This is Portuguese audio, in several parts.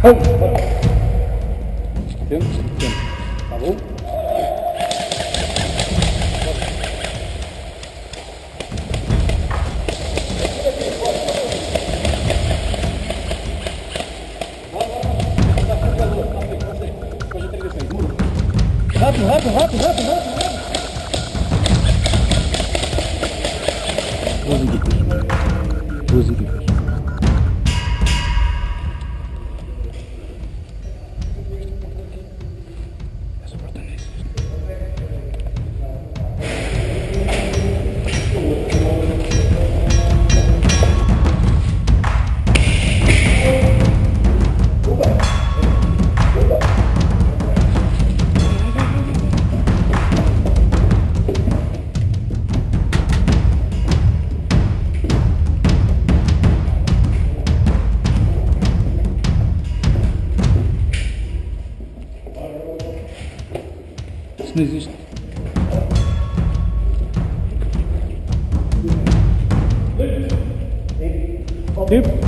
Oh, bora. Dentro, dentro. Tá bom? Rápido, rápido, rápido, rápido, rápido. Duas equipas. Não existe. Tipo?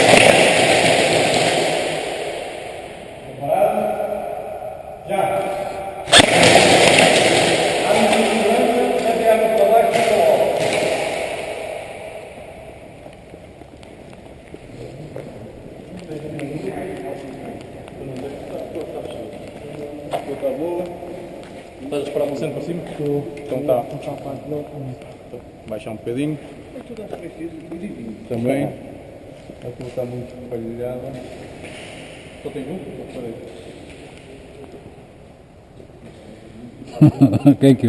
Estás a esperar você para cima? Estou. Então tá. Baixar um bocadinho. Também. A tua está muito falhada. Só tem um? Só Quem